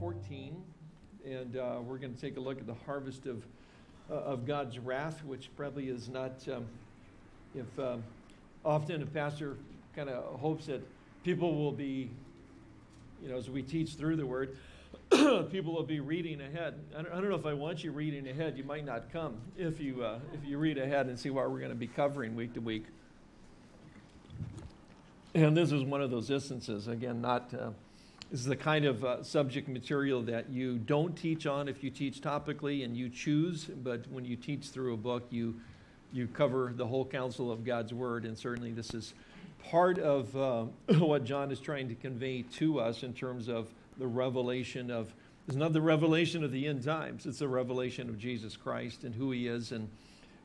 14, and uh, we're going to take a look at the harvest of, uh, of God's wrath, which probably is not, um, if um, often a pastor kind of hopes that people will be, you know, as we teach through the word, people will be reading ahead. I don't, I don't, know if I want you reading ahead. You might not come if you, uh, if you read ahead and see what we're going to be covering week to week. And this is one of those instances, again, not, uh, this is the kind of uh, subject material that you don't teach on if you teach topically and you choose, but when you teach through a book, you, you cover the whole counsel of God's word, and certainly this is part of uh, what John is trying to convey to us in terms of the revelation of, it's not the revelation of the end times, it's the revelation of Jesus Christ and who he is, and,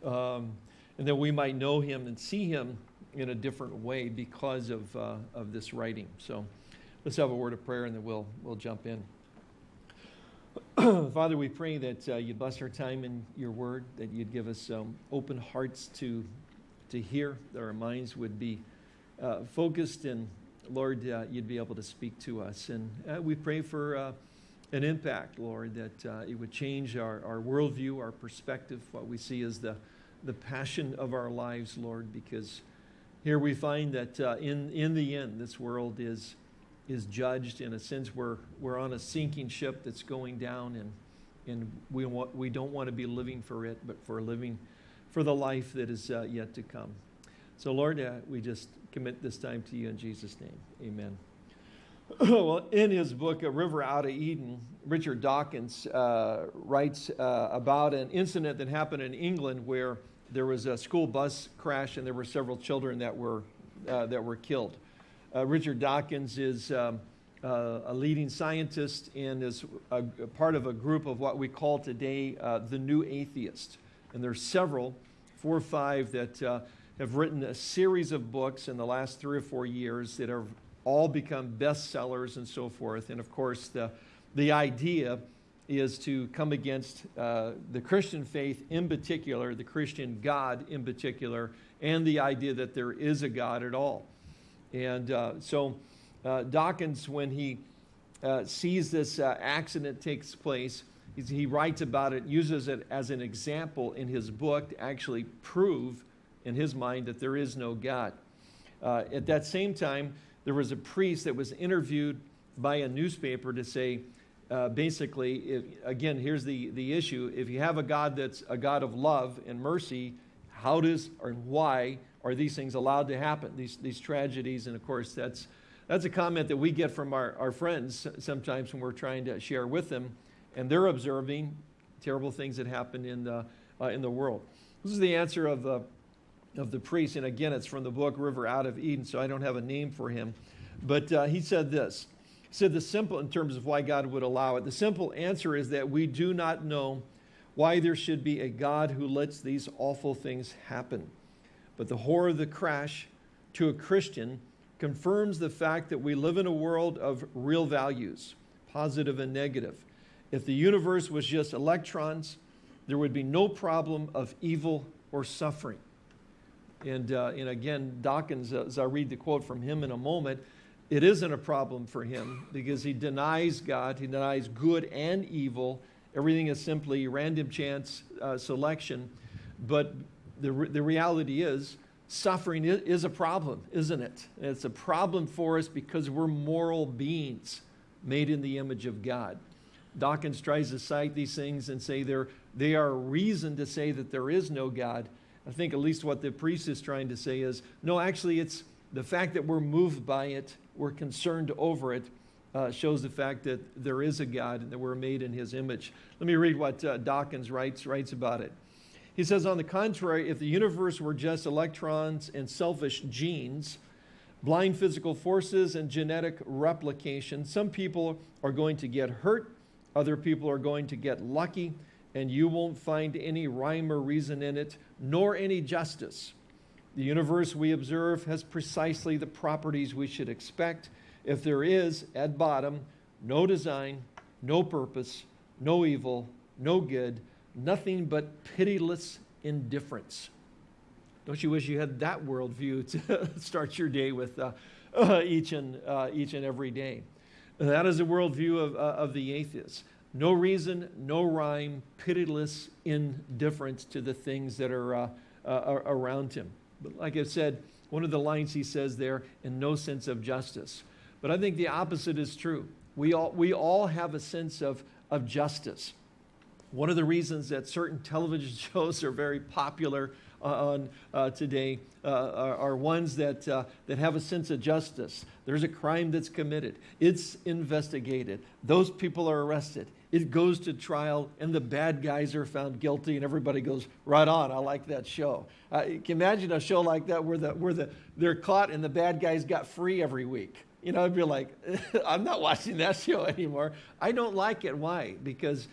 um, and that we might know him and see him in a different way because of, uh, of this writing. So let's have a word of prayer and then we'll, we'll jump in. Father, we pray that uh, you'd bless our time in your word, that you'd give us um, open hearts to, to hear, that our minds would be uh, focused and Lord, uh, you'd be able to speak to us. And uh, we pray for uh, an impact, Lord, that uh, it would change our, our worldview, our perspective, what we see as the, the passion of our lives, Lord, because here we find that in, in the end, this world is, is judged. In a sense, we're, we're on a sinking ship that's going down, and, and we, want, we don't want to be living for it, but for living for the life that is uh, yet to come. So, Lord, uh, we just commit this time to you in Jesus' name. Amen. well, in his book, A River Out of Eden, Richard Dawkins uh, writes uh, about an incident that happened in England where there was a school bus crash and there were several children that were, uh, that were killed. Uh, Richard Dawkins is um, uh, a leading scientist and is a, a, part of a group of what we call today uh, the New Atheist. And there's several, four or five, that uh, have written a series of books in the last three or four years that have all become bestsellers and so forth. And of course, the, the idea is to come against uh, the Christian faith in particular, the Christian God in particular, and the idea that there is a God at all. And uh, so uh, Dawkins, when he uh, sees this accident takes place, he writes about it, uses it as an example in his book to actually prove in his mind that there is no God. Uh, at that same time, there was a priest that was interviewed by a newspaper to say, uh, basically, if, again, here's the, the issue. If you have a God that's a God of love and mercy, how does or why are these things allowed to happen, these, these tragedies? And of course, that's, that's a comment that we get from our, our friends sometimes when we're trying to share with them, and they're observing terrible things that happen in the, uh, in the world. This is the answer of, uh, of the priest, and again, it's from the book River Out of Eden, so I don't have a name for him. But uh, he said this He said the simple, in terms of why God would allow it, the simple answer is that we do not know why there should be a God who lets these awful things happen. But the horror of the crash to a Christian confirms the fact that we live in a world of real values, positive and negative. If the universe was just electrons, there would be no problem of evil or suffering. And, uh, and again, Dawkins, uh, as I read the quote from him in a moment, it isn't a problem for him because he denies God, he denies good and evil. Everything is simply random chance uh, selection. But the, re the reality is, suffering is a problem, isn't it? it's a problem for us because we're moral beings made in the image of God. Dawkins tries to cite these things and say they're, they are a reason to say that there is no God. I think at least what the priest is trying to say is, no, actually it's the fact that we're moved by it we're concerned over it uh, shows the fact that there is a God and that we're made in his image. Let me read what uh, Dawkins writes, writes about it. He says, on the contrary, if the universe were just electrons and selfish genes, blind physical forces and genetic replication, some people are going to get hurt, other people are going to get lucky, and you won't find any rhyme or reason in it, nor any justice. The universe we observe has precisely the properties we should expect if there is, at bottom, no design, no purpose, no evil, no good, nothing but pitiless indifference. Don't you wish you had that worldview to start your day with uh, uh, each, and, uh, each and every day? That is the worldview of, uh, of the atheists. No reason, no rhyme, pitiless indifference to the things that are uh, uh, around him. But like I said, one of the lines he says there, in no sense of justice. But I think the opposite is true. We all, we all have a sense of, of justice. One of the reasons that certain television shows are very popular uh, on uh, today uh, are, are, ones that, uh, that have a sense of justice. There's a crime that's committed. It's investigated. Those people are arrested. It goes to trial and the bad guys are found guilty and everybody goes, right on, I like that show. Uh, you can imagine a show like that where, the, where the, they're caught and the bad guys got free every week. You know, I'd be like, I'm not watching that show anymore. I don't like it. Why? Because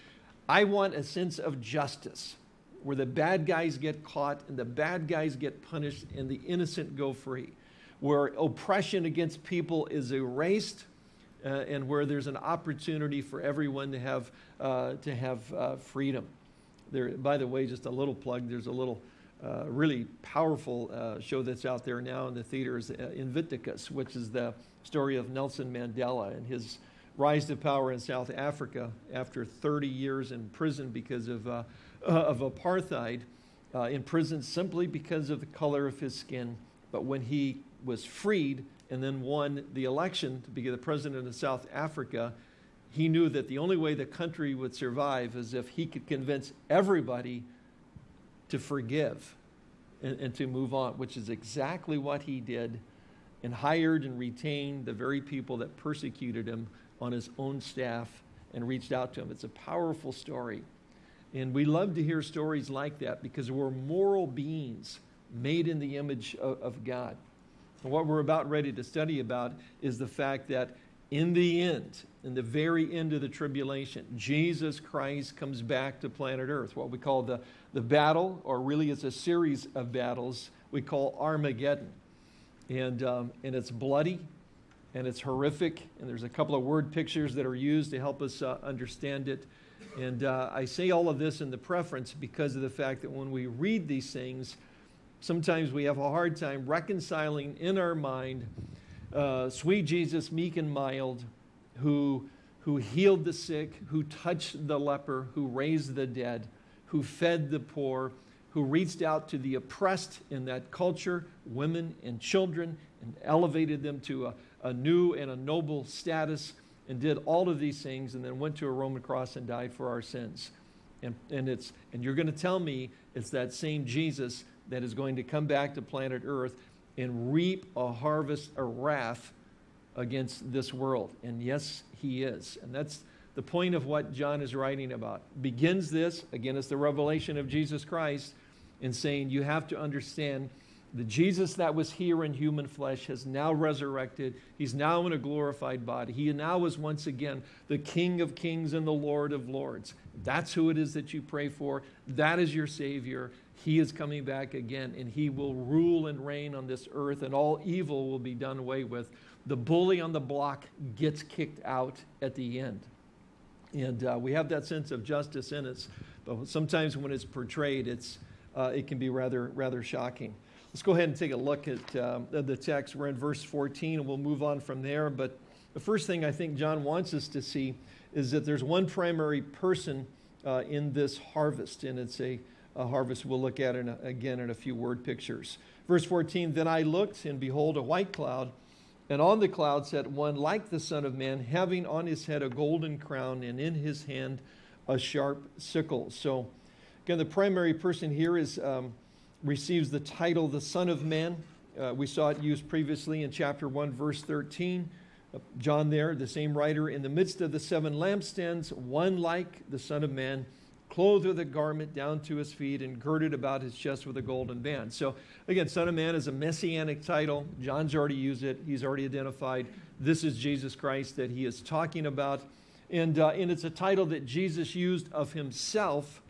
I want a sense of justice where the bad guys get caught and the bad guys get punished and the innocent go free, where oppression against people is erased uh, and where there's an opportunity for everyone to have, uh, to have uh, freedom. There, by the way, just a little plug, there's a little uh, really powerful uh, show that's out there now in the theaters, uh, Invictus, which is the story of Nelson Mandela and his rise to power in South Africa after 30 years in prison because of uh, of apartheid uh, in prison simply because of the color of his skin. But when he was freed and then won the election to be the president of South Africa, he knew that the only way the country would survive is if he could convince everybody to forgive and, and, to move on, which is exactly what he did and hired and retained the very people that persecuted him on his own staff and reached out to him. It's a powerful story. And we love to hear stories like that because we're moral beings made in the image of, of God. And what we're about ready to study about is the fact that in the end, in the very end of the tribulation, Jesus Christ comes back to planet Earth, what we call the, the battle, or really it's a series of battles we call Armageddon. And, um, and it's bloody and it's horrific, and there's a couple of word pictures that are used to help us uh, understand it. And uh, I say all of this in the preference because of the fact that when we read these things, sometimes we have a hard time reconciling in our mind uh, sweet Jesus, meek and mild, who, who healed the sick, who touched the leper, who raised the dead, who fed the poor, who reached out to the oppressed in that culture, women and children, and elevated them to a, a new and a noble status and did all of these things and then went to a Roman cross and died for our sins. And, and, it's, and you're going to tell me it's that same Jesus that is going to come back to planet Earth and reap a harvest, a wrath against this world. And yes, he is. And that's the point of what John is writing about. Begins this, again, it's the revelation of Jesus Christ, in saying you have to understand the Jesus that was here in human flesh has now resurrected. He's now in a glorified body. He now is once again the King of kings and the Lord of lords. That's who it is that you pray for. That is your Savior. He is coming back again, and He will rule and reign on this earth, and all evil will be done away with. The bully on the block gets kicked out at the end. And uh, we have that sense of justice in us, but sometimes when it's portrayed, it's, uh, it can be rather, rather shocking. Let's go ahead and take a look at um, the text. We're in verse 14 and we'll move on from there. But the first thing I think John wants us to see is that there's one primary person uh, in this harvest, and it's a, a harvest we'll look at in a, again in a few word pictures. Verse 14 Then I looked, and behold, a white cloud, and on the cloud sat one like the Son of Man, having on his head a golden crown, and in his hand a sharp sickle. So, again, the primary person here is um, receives the title the Son of Man. Uh, we saw it used previously in chapter 1, verse 13. Uh, John there, the same writer, in the midst of the seven lampstands, one like the Son of Man, clothed with a garment down to his feet and girded about his chest with a golden band. So again, Son of Man is a messianic title. John's already used it. He's already identified this is Jesus Christ that he is talking about. And, uh, and it's a title that Jesus used of himself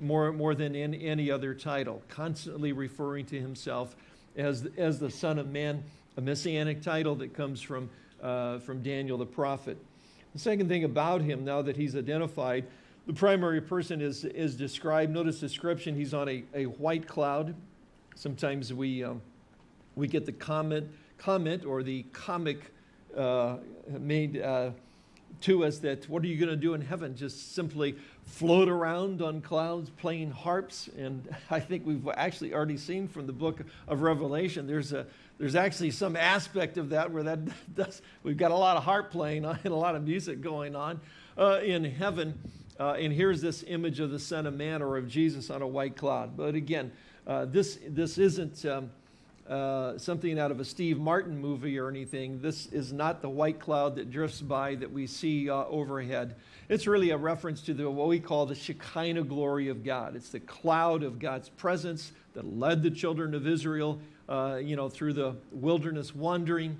more, more than in any other title, constantly referring to himself as, as the Son of Man, a messianic title that comes from, uh, from Daniel the prophet. The second thing about him, now that he's identified, the primary person is, is described. Notice description, he's on a, a white cloud. Sometimes we, um, we get the comment, comment or the comic uh, made uh, to us that what are you going to do in heaven? Just simply float around on clouds playing harps. And I think we've actually already seen from the book of Revelation, there's, a, there's actually some aspect of that where that does, we've got a lot of harp playing and a lot of music going on uh, in heaven. Uh, and here's this image of the Son of Man or of Jesus on a white cloud. But again, uh, this, this isn't um, uh, something out of a Steve Martin movie or anything. This is not the white cloud that drifts by that we see uh, overhead. It's really a reference to the, what we call the Shekinah glory of God. It's the cloud of God's presence that led the children of Israel uh, you know, through the wilderness wandering.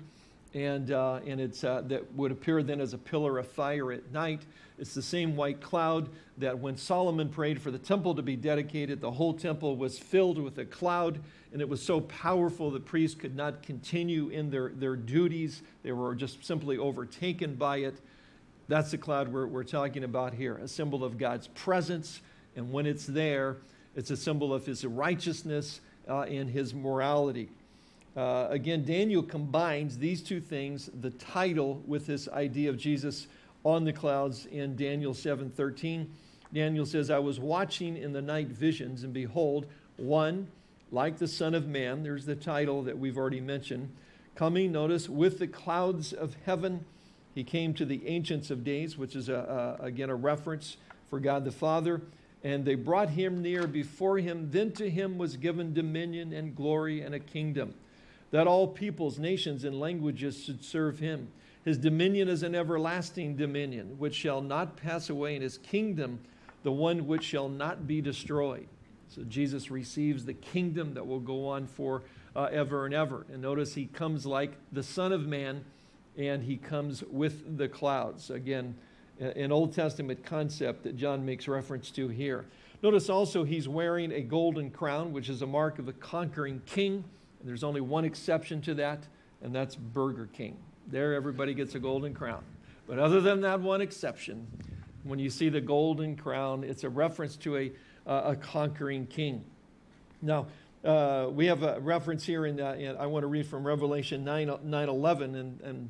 And, uh, and it's, uh, that would appear then as a pillar of fire at night. It's the same white cloud that when Solomon prayed for the temple to be dedicated, the whole temple was filled with a cloud and it was so powerful the priests could not continue in their, their duties. They were just simply overtaken by it. That's the cloud we're, we're talking about here, a symbol of God's presence. And when it's there, it's a symbol of his righteousness uh, and his morality. Uh, again, Daniel combines these two things, the title with this idea of Jesus on the clouds in Daniel 7:13. Daniel says, I was watching in the night visions, and behold, one like the Son of Man, there's the title that we've already mentioned, coming, notice, with the clouds of heaven. He came to the Ancients of Days, which is, a, a, again, a reference for God the Father. And they brought him near before him. Then to him was given dominion and glory and a kingdom, that all peoples, nations, and languages should serve him. His dominion is an everlasting dominion, which shall not pass away, and his kingdom, the one which shall not be destroyed. So Jesus receives the kingdom that will go on for uh, ever and ever. And notice he comes like the Son of Man and he comes with the clouds. Again, an Old Testament concept that John makes reference to here. Notice also he's wearing a golden crown, which is a mark of the conquering king. There's only one exception to that, and that's Burger King. There, everybody gets a golden crown. But other than that one exception, when you see the golden crown, it's a reference to a uh, a conquering king. Now, uh, we have a reference here, in, uh, in, I want to read from Revelation 9, 9 11. And, and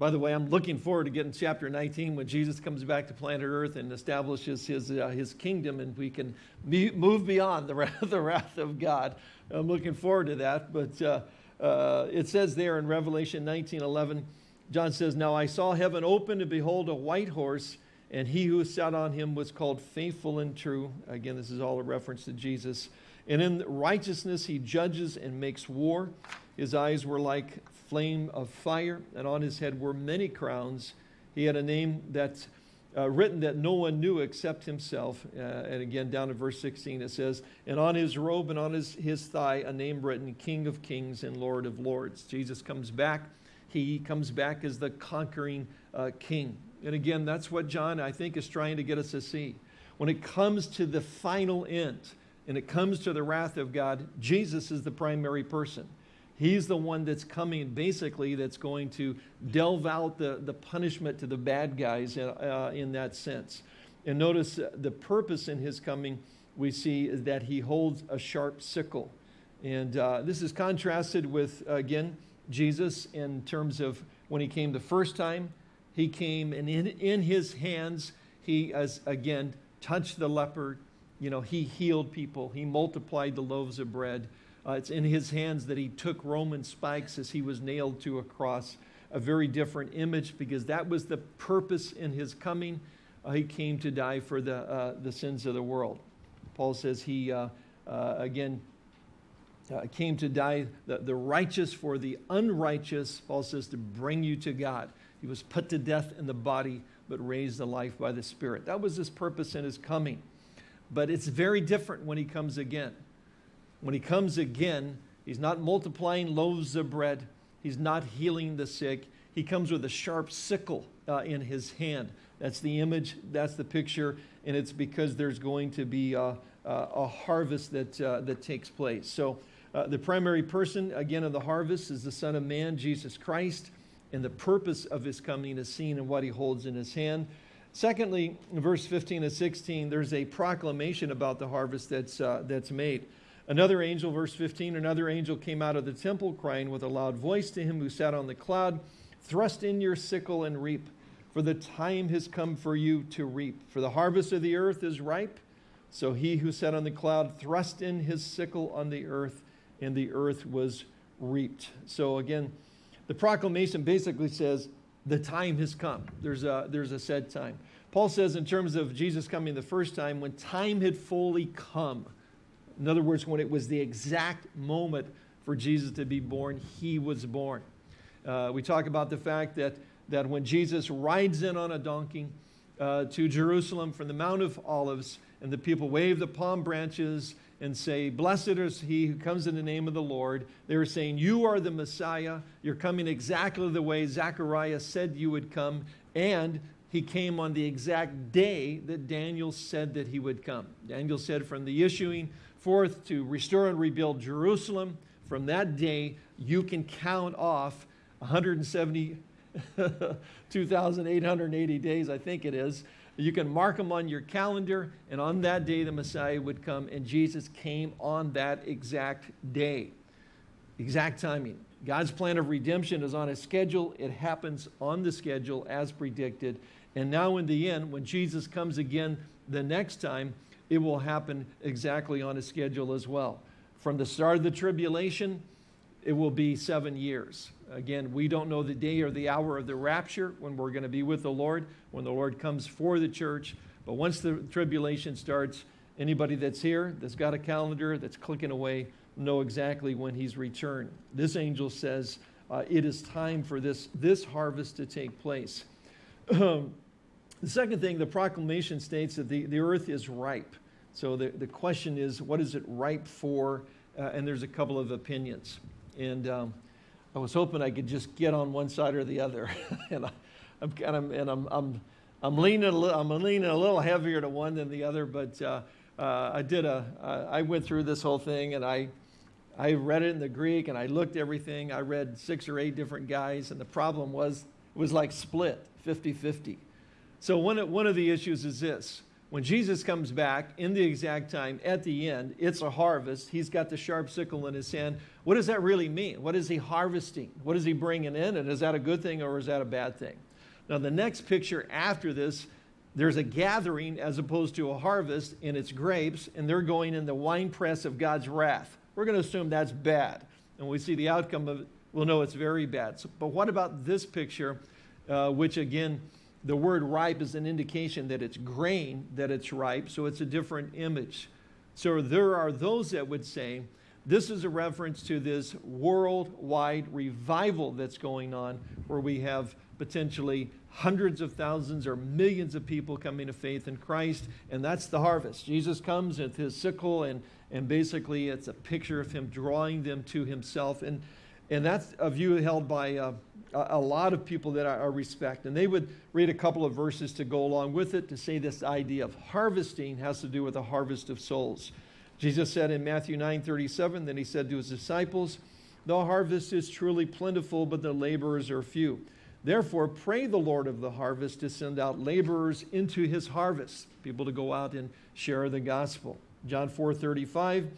by the way, I'm looking forward to getting chapter 19 when Jesus comes back to planet Earth and establishes his, uh, his kingdom and we can move beyond the wrath, the wrath of God. I'm looking forward to that. But uh, uh, it says there in Revelation 19 11, John says, Now I saw heaven open and behold a white horse and he who sat on him was called faithful and true. Again, this is all a reference to Jesus. And in righteousness he judges and makes war. His eyes were like flame of fire, and on his head were many crowns. He had a name that's uh, written that no one knew except himself. Uh, and again, down in verse 16, it says, And on his robe and on his, his thigh, a name written, King of Kings and Lord of Lords. Jesus comes back. He comes back as the conquering uh, king. And again, that's what John, I think, is trying to get us to see. When it comes to the final end and it comes to the wrath of God, Jesus is the primary person. He's the one that's coming, basically, that's going to delve out the, the punishment to the bad guys uh, in that sense. And notice uh, the purpose in his coming, we see, is that he holds a sharp sickle. And uh, this is contrasted with, again, Jesus in terms of when he came the first time he came and in, in his hands, he, as again, touched the leper. You know, he healed people. He multiplied the loaves of bread. Uh, it's in his hands that he took Roman spikes as he was nailed to a cross. A very different image because that was the purpose in his coming. Uh, he came to die for the, uh, the sins of the world. Paul says he, uh, uh, again, uh, came to die, the, the righteous for the unrighteous, Paul says, to bring you to God. He was put to death in the body, but raised to life by the Spirit. That was his purpose in his coming. But it's very different when he comes again. When he comes again, he's not multiplying loaves of bread. He's not healing the sick. He comes with a sharp sickle uh, in his hand. That's the image, that's the picture, and it's because there's going to be a, a harvest that, uh, that takes place. So uh, the primary person, again, of the harvest is the Son of Man, Jesus Christ and the purpose of his coming is seen in what he holds in his hand. Secondly, in verse 15 and 16, there's a proclamation about the harvest that's, uh, that's made. Another angel, verse 15, another angel came out of the temple crying with a loud voice to him who sat on the cloud, Thrust in your sickle and reap, for the time has come for you to reap. For the harvest of the earth is ripe. So he who sat on the cloud thrust in his sickle on the earth, and the earth was reaped. So again, the proclamation basically says, the time has come. There's a, there's a set time. Paul says, in terms of Jesus coming the first time, when time had fully come, in other words, when it was the exact moment for Jesus to be born, he was born. Uh, we talk about the fact that, that when Jesus rides in on a donkey uh, to Jerusalem from the Mount of Olives, and the people wave the palm branches and say, Blessed is he who comes in the name of the Lord. They were saying, You are the Messiah. You're coming exactly the way Zechariah said you would come. And he came on the exact day that Daniel said that he would come. Daniel said, From the issuing forth to restore and rebuild Jerusalem, from that day you can count off 172,880 days, I think it is, you can mark them on your calendar, and on that day the Messiah would come, and Jesus came on that exact day. Exact timing. God's plan of redemption is on a schedule. It happens on the schedule as predicted. And now in the end, when Jesus comes again the next time, it will happen exactly on a schedule as well. From the start of the tribulation, it will be seven years. Again, we don't know the day or the hour of the rapture when we're going to be with the Lord, when the Lord comes for the church. But once the tribulation starts, anybody that's here, that's got a calendar, that's clicking away, know exactly when he's returned. This angel says uh, it is time for this, this harvest to take place. the second thing, the proclamation states that the, the earth is ripe. So the, the question is, what is it ripe for? Uh, and there's a couple of opinions. And um, I was hoping I could just get on one side or the other. and I, am and I'm, I'm, I'm leaning a little, I'm leaning a little heavier to one than the other, but uh, uh, I did a, uh, I went through this whole thing and I, I read it in the Greek and I looked everything. I read six or eight different guys and the problem was, it was like split, 50-50. So one of, one of the issues is this. When Jesus comes back in the exact time at the end, it's a harvest. He's got the sharp sickle in his hand. What does that really mean? What is he harvesting? What is he bringing in? And is that a good thing or is that a bad thing? Now, the next picture after this, there's a gathering as opposed to a harvest, and it's grapes, and they're going in the winepress of God's wrath. We're going to assume that's bad. And we see the outcome of it, we'll know it's very bad. So, but what about this picture, uh, which again, the word ripe is an indication that it's grain, that it's ripe, so it's a different image. So there are those that would say this is a reference to this worldwide revival that's going on where we have potentially hundreds of thousands or millions of people coming to faith in Christ, and that's the harvest. Jesus comes with his sickle, and, and basically it's a picture of him drawing them to himself. And, and that's a view held by uh, a lot of people that I respect. And they would read a couple of verses to go along with it to say this idea of harvesting has to do with the harvest of souls. Jesus said in Matthew 9 37, then he said to his disciples, The harvest is truly plentiful, but the laborers are few. Therefore, pray the Lord of the harvest to send out laborers into his harvest, people to go out and share the gospel. John 4 35,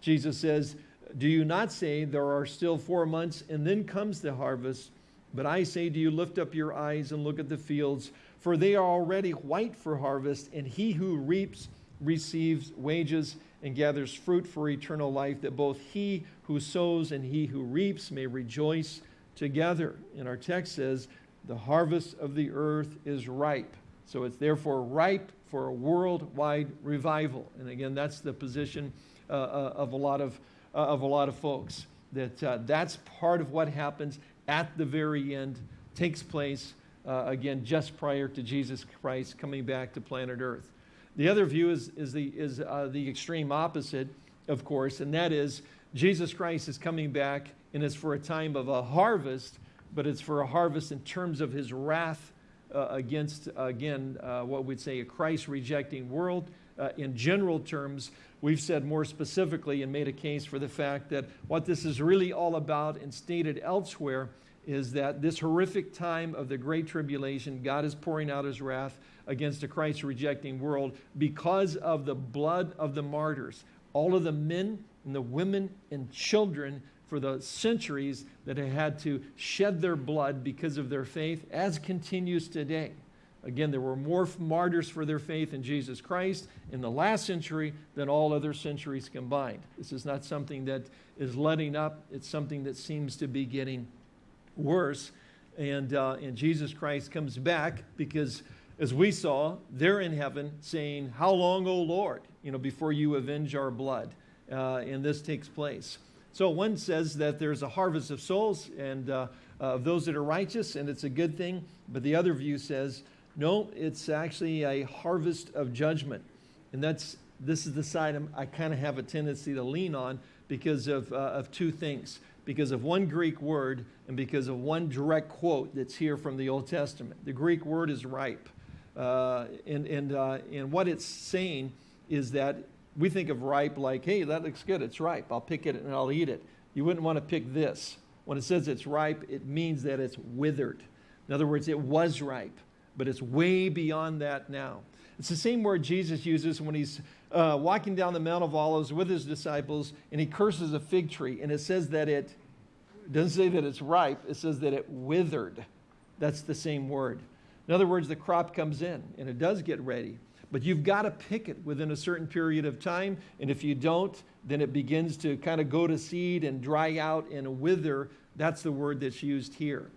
Jesus says, Do you not say there are still four months and then comes the harvest? But I say to you, lift up your eyes and look at the fields, for they are already white for harvest, and he who reaps receives wages and gathers fruit for eternal life, that both he who sows and he who reaps may rejoice together. And our text says, the harvest of the earth is ripe. So it's therefore ripe for a worldwide revival. And again, that's the position uh, uh of, a lot of, uh, of a lot of folks, that uh, that's part of what happens at the very end takes place, uh, again, just prior to Jesus Christ coming back to planet Earth. The other view is, is, the, is uh, the extreme opposite, of course, and that is Jesus Christ is coming back and it's for a time of a harvest, but it's for a harvest in terms of his wrath uh, against, again, uh, what we'd say a Christ rejecting world. Uh, in general terms, we've said more specifically and made a case for the fact that what this is really all about and stated elsewhere is that this horrific time of the Great Tribulation, God is pouring out his wrath against a Christ rejecting world because of the blood of the martyrs. All of the men and the women and children for the centuries that had had to shed their blood because of their faith, as continues today. Again, there were more martyrs for their faith in Jesus Christ in the last century than all other centuries combined. This is not something that is letting up, it's something that seems to be getting worse. And, uh, and Jesus Christ comes back because, as we saw, they're in heaven saying, How long, O Lord, you know, before you avenge our blood? Uh, and this takes place. So one says that there's a harvest of souls and uh, of those that are righteous, and it's a good thing. But the other view says, no, it's actually a harvest of judgment. And that's, this is the side I'm, i kind of have a tendency to lean on because of, uh, of two things. Because of one Greek word and because of one direct quote that's here from the Old Testament. The Greek word is ripe. Uh, and, and, uh, and what it's saying is that we think of ripe like, hey, that looks good, it's ripe. I'll pick it and I'll eat it. You wouldn't want to pick this. When it says it's ripe, it means that it's withered. In other words, it was ripe but it's way beyond that now. It's the same word Jesus uses when he's uh, walking down the Mount of Olives with his disciples and he curses a fig tree. And it says that it doesn't say that it's ripe, it says that it withered. That's the same word. In other words, the crop comes in and it does get ready. But you've got to pick it within a certain period of time. And if you don't, then it begins to kind of go to seed and dry out and wither. That's the word that's used here.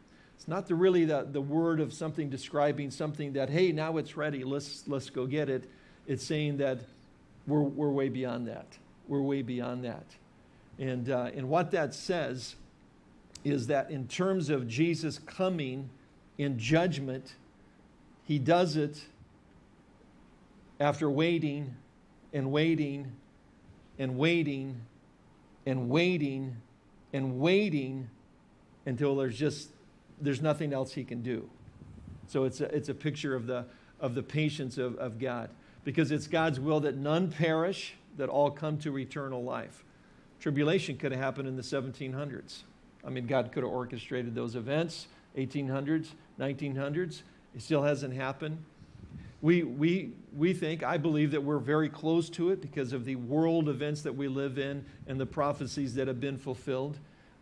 It's not the, really the, the word of something describing something that, hey, now it's ready, let's, let's go get it. It's saying that we're, we're way beyond that. We're way beyond that. And, uh, and what that says is that in terms of Jesus coming in judgment, he does it after waiting and waiting and waiting and waiting and waiting until there's just there's nothing else he can do. So it's a, it's a picture of the, of the patience of, of God because it's God's will that none perish, that all come to eternal life. Tribulation could have happened in the 1700s. I mean, God could have orchestrated those events, 1800s, 1900s. It still hasn't happened. We, we, we think, I believe that we're very close to it because of the world events that we live in and the prophecies that have been fulfilled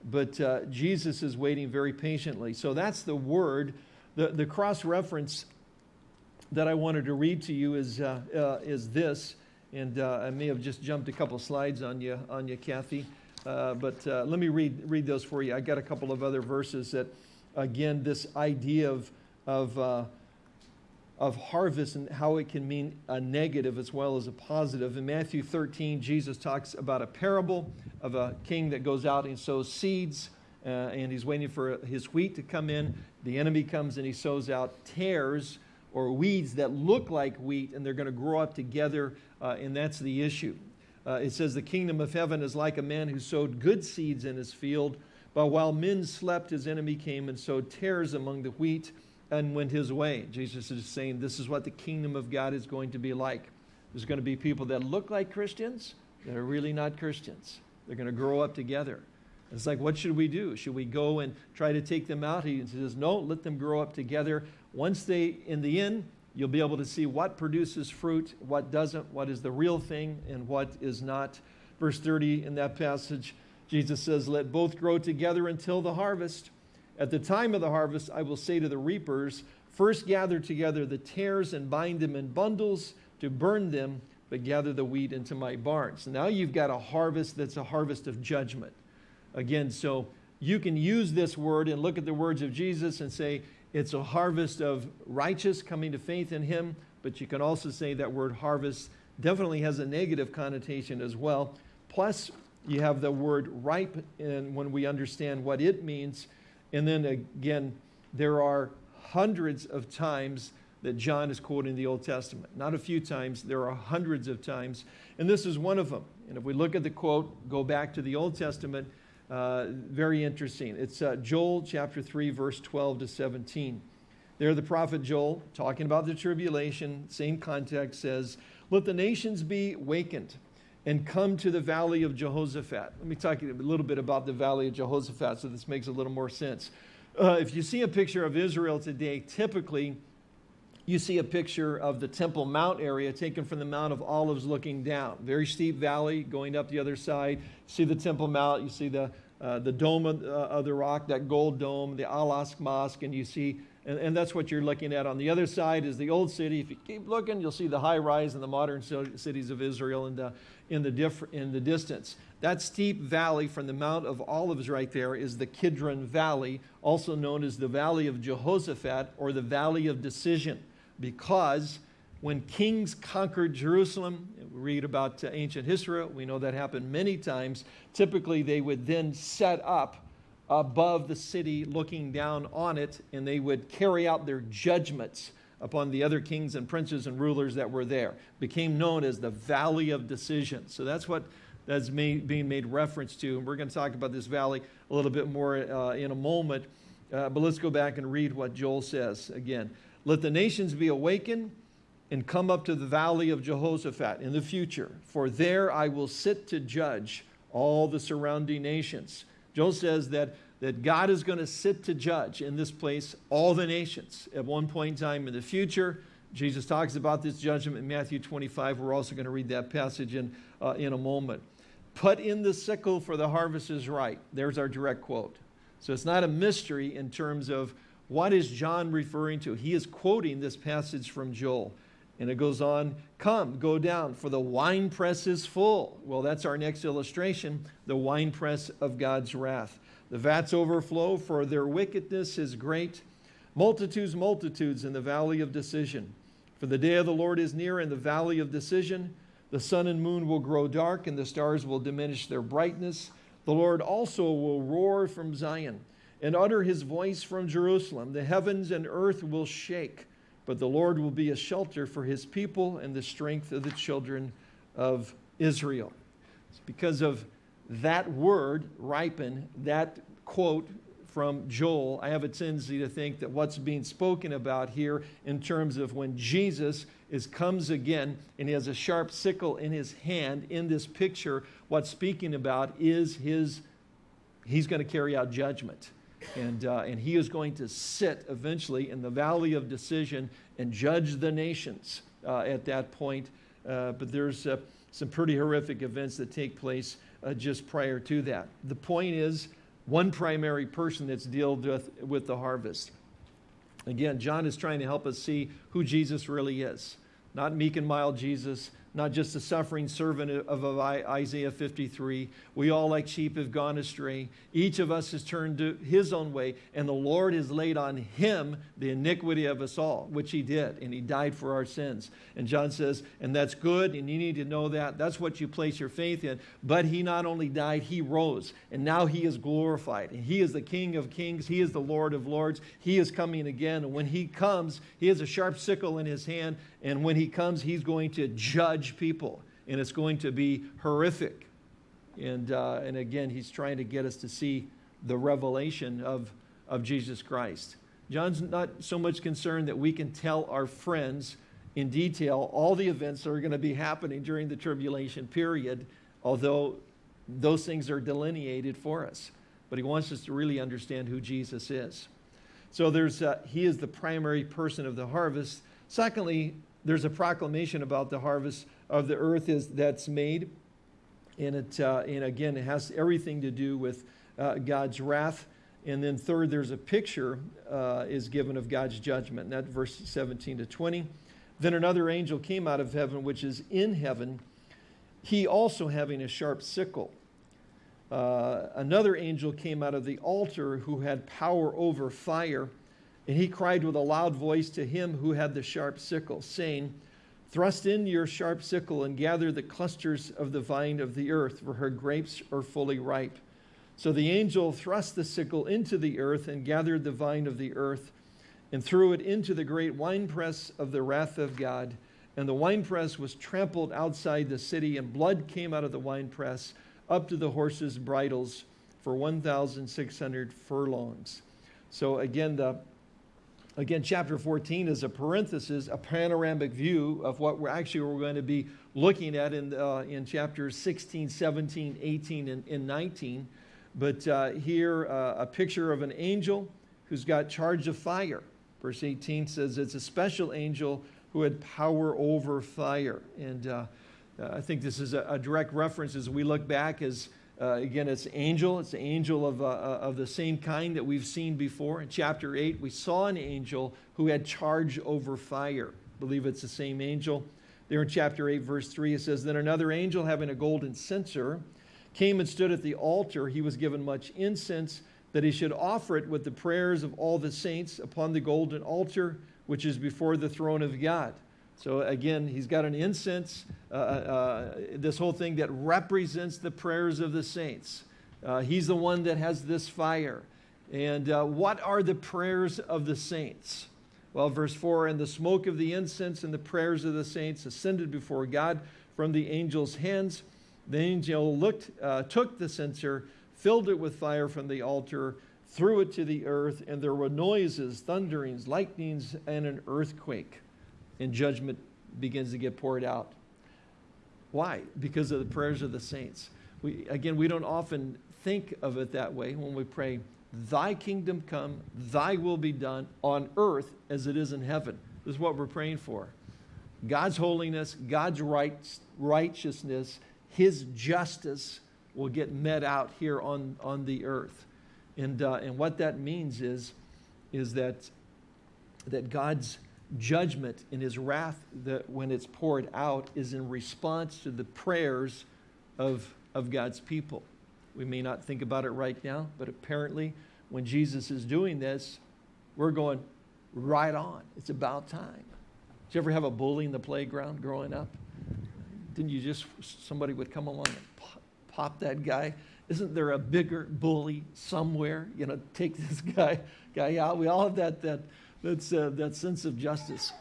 but uh, Jesus is waiting very patiently. So that's the word. The, the cross reference that I wanted to read to you is, uh, uh, is this. And uh, I may have just jumped a couple slides on you, on you Kathy. Uh, but uh, let me read, read those for you. I got a couple of other verses that, again, this idea of, of of harvest and how it can mean a negative as well as a positive. In Matthew 13, Jesus talks about a parable of a king that goes out and sows seeds, uh, and he's waiting for his wheat to come in. The enemy comes and he sows out tares or weeds that look like wheat, and they're going to grow up together, uh, and that's the issue. Uh, it says, The kingdom of heaven is like a man who sowed good seeds in his field, but while men slept, his enemy came and sowed tares among the wheat and went his way. Jesus is saying this is what the kingdom of God is going to be like. There's going to be people that look like Christians that are really not Christians. They're going to grow up together. It's like, what should we do? Should we go and try to take them out? He says, no, let them grow up together. Once they, in the end, you'll be able to see what produces fruit, what doesn't, what is the real thing, and what is not. Verse 30 in that passage, Jesus says, let both grow together until the harvest. At the time of the harvest, I will say to the reapers, First gather together the tares and bind them in bundles to burn them, but gather the wheat into my barns. Now you've got a harvest that's a harvest of judgment. Again, so you can use this word and look at the words of Jesus and say it's a harvest of righteous coming to faith in him, but you can also say that word harvest definitely has a negative connotation as well. Plus, you have the word ripe, and when we understand what it means, and then again, there are hundreds of times that John is quoting the Old Testament. Not a few times, there are hundreds of times. And this is one of them. And if we look at the quote, go back to the Old Testament, uh, very interesting. It's uh, Joel chapter 3, verse 12 to 17. There, the prophet Joel, talking about the tribulation, same context, says, Let the nations be wakened and come to the valley of Jehoshaphat. Let me talk a little bit about the valley of Jehoshaphat so this makes a little more sense. Uh, if you see a picture of Israel today, typically you see a picture of the Temple Mount area taken from the Mount of Olives looking down. Very steep valley going up the other side. See the Temple Mount, you see the, uh, the dome of, uh, of the rock, that gold dome, the Al-Aqsa Mosque, and you see, and, and that's what you're looking at. On the other side is the old city. If you keep looking, you'll see the high rise and the modern cities of Israel in the, in the, diff, in the distance. That steep valley from the Mount of Olives right there is the Kidron Valley, also known as the Valley of Jehoshaphat or the Valley of Decision, because when kings conquered Jerusalem, we read about uh, ancient history, we know that happened many times. Typically, they would then set up above the city, looking down on it, and they would carry out their judgments upon the other kings and princes and rulers that were there. Became known as the Valley of Decision. So that's what that's being made reference to. And we're going to talk about this valley a little bit more uh, in a moment. Uh, but let's go back and read what Joel says again. Let the nations be awakened and come up to the valley of Jehoshaphat in the future, for there I will sit to judge all the surrounding nations. Joel says that, that God is going to sit to judge in this place all the nations at one point in time in the future. Jesus talks about this judgment in Matthew 25. We're also going to read that passage in, uh, in a moment. Put in the sickle for the harvest is ripe. There's our direct quote. So it's not a mystery in terms of what is John referring to. He is quoting this passage from Joel. And it goes on, come, go down, for the winepress is full. Well, that's our next illustration, the winepress of God's wrath. The vats overflow, for their wickedness is great. Multitudes, multitudes in the valley of decision. For the day of the Lord is near in the valley of decision. The sun and moon will grow dark, and the stars will diminish their brightness. The Lord also will roar from Zion and utter his voice from Jerusalem. The heavens and earth will shake, but the Lord will be a shelter for his people and the strength of the children of Israel. It's because of that word, ripen, that quote from Joel, I have a tendency to think that what's being spoken about here in terms of when Jesus is comes again and he has a sharp sickle in his hand in this picture, what's speaking about is his, he's going to carry out judgment. And, uh, and he is going to sit eventually in the valley of decision and judge the nations uh, at that point. Uh, but there's uh, some pretty horrific events that take place uh, just prior to that. The point is, one primary person that's dealt with, with the harvest. Again, John is trying to help us see who Jesus really is. Not meek and mild Jesus, not just a suffering servant of Isaiah 53. We all, like sheep, have gone astray. Each of us has turned to his own way, and the Lord has laid on him the iniquity of us all, which he did, and he died for our sins. And John says, and that's good, and you need to know that. That's what you place your faith in. But he not only died, he rose, and now he is glorified. And he is the King of kings, he is the Lord of lords. He is coming again, and when he comes, he has a sharp sickle in his hand, and when he comes, he's going to judge people, and it's going to be horrific. And, uh, and again, he's trying to get us to see the revelation of, of Jesus Christ. John's not so much concerned that we can tell our friends in detail all the events that are going to be happening during the tribulation period, although those things are delineated for us. But he wants us to really understand who Jesus is. So there's, uh, he is the primary person of the harvest. Secondly, there's a proclamation about the harvest of the earth is, that's made. And, it, uh, and again, it has everything to do with uh, God's wrath. And then third, there's a picture uh, is given of God's judgment. And that verse 17 to 20. Then another angel came out of heaven, which is in heaven, he also having a sharp sickle. Uh, another angel came out of the altar who had power over fire and he cried with a loud voice to him who had the sharp sickle, saying, Thrust in your sharp sickle and gather the clusters of the vine of the earth, for her grapes are fully ripe. So the angel thrust the sickle into the earth and gathered the vine of the earth and threw it into the great winepress of the wrath of God. And the winepress was trampled outside the city, and blood came out of the winepress up to the horses' bridles for 1,600 furlongs. So again, the Again, chapter 14 is a parenthesis, a panoramic view of what we're actually we're going to be looking at in, uh, in chapters 16, 17, 18, and, and 19. But uh, here, uh, a picture of an angel who's got charge of fire. Verse 18 says it's a special angel who had power over fire. And uh, uh, I think this is a, a, direct reference as we look back as Uh, again, it's angel. It's an angel of, uh, uh, of the same kind that we've seen before. In chapter 8, we saw an angel who had charge over fire. I believe it's the same angel. There in chapter 8, verse 3, it says, Then another angel, having a golden censer, came and stood at the altar. He was given much incense, that he should offer it with the prayers of all the saints upon the golden altar, which is before the throne of God. So again, he's got an incense, uh, uh, uh, this whole thing that represents the prayers of the saints. Uh, he's the one that has this fire. And uh, what are the prayers of the saints? Well, verse 4 And the smoke of the incense and the prayers of the saints ascended before God from the angel's hands. The angel looked, uh, took the censer, filled it with fire from the altar, threw it to the earth, and there were noises, thunderings, lightnings, and an earthquake and judgment begins to get poured out. Why? Because of the prayers of the saints. We, again, we don't often think of it that way when we pray, Thy kingdom come, Thy will be done on earth as it is in heaven. This is what we're praying for. God's holiness, God's right, righteousness, His justice will get met out here on, on the earth. And, uh, and what that means is, is that, that God's judgment in his wrath that when it's poured out is in response to the prayers of, of God's people. We may not think about it right now, but apparently when Jesus is doing this, we're going right on. It's about time. Did you ever have a bully in the playground growing up? Didn't you just, somebody would come along and pop, pop that guy? Isn't there a bigger bully somewhere? You know, take this guy, guy out. We all have that, that, that's, uh, that sense of justice.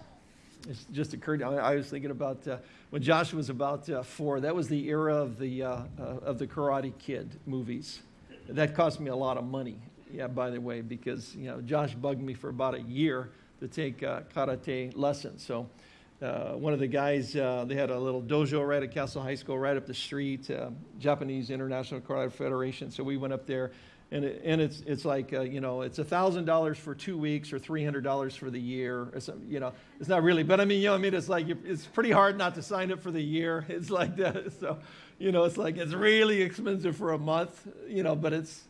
It's just occurred. I, I was thinking about uh, when Josh was about uh, four. That was the era of the uh, uh, of the Karate Kid movies. That cost me a lot of money. Yeah, by the way, because you know Josh bugged me for about a year to take uh, karate lessons. So. one of the guys, they had a little dojo right at Castle High School, right up the street, Japanese International Karate Federation. So we went up there and, it, and it's, it's like, uh, you know, it's $1,000 for two weeks or $300 for the year. Or some, you know, it's not really, but I mean, you know, I mean, it's like, it's pretty hard not to sign up for the year. It's like that. So, you know, it's like, it's really expensive for a month, you know, but it's